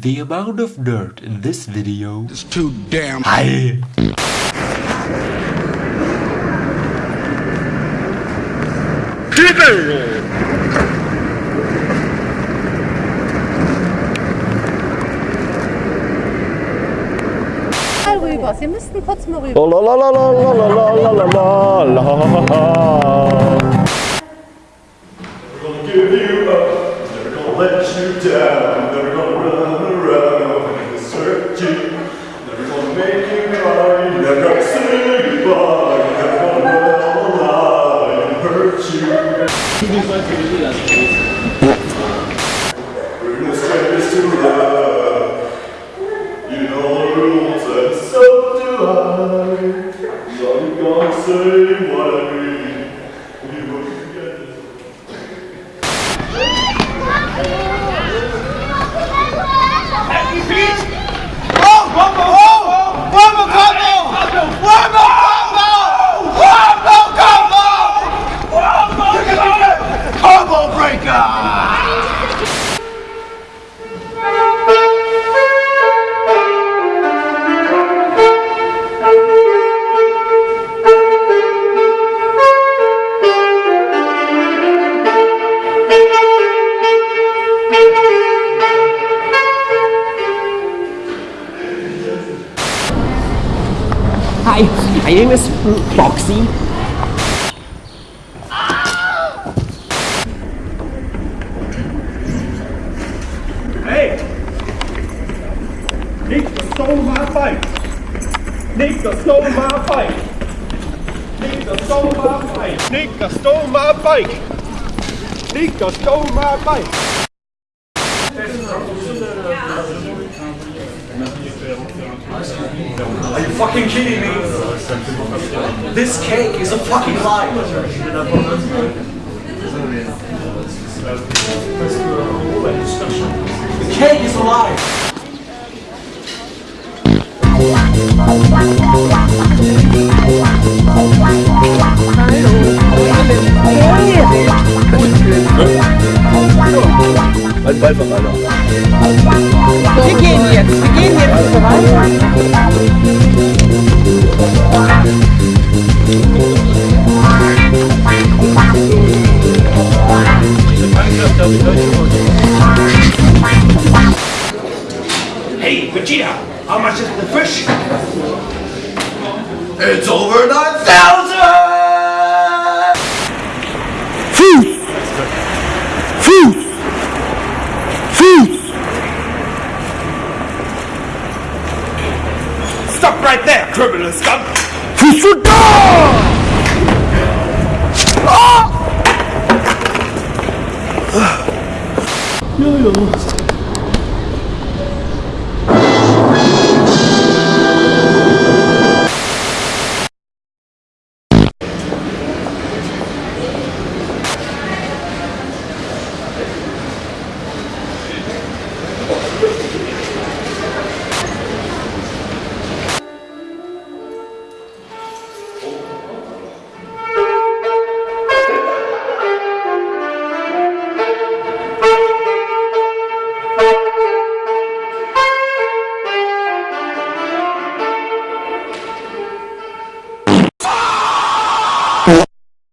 The amount of dirt in this video is too damn high. mal rüber. Sie müssten kurz mal rüber. fini. Hi, my name is Foxy. Hey! Nika stole my bike! Nika stole my bike! Nika stole my bike! Nika stole my bike! Nika stole my bike! Fucking kidding me? This cake is a fucking lie. The cake is a lie. Wir gehen jetzt, wir gehen jetzt voran. Hey, Vegeta, how much is the fish? It's over 9,000! Right there, criminal scum! Yo-yo.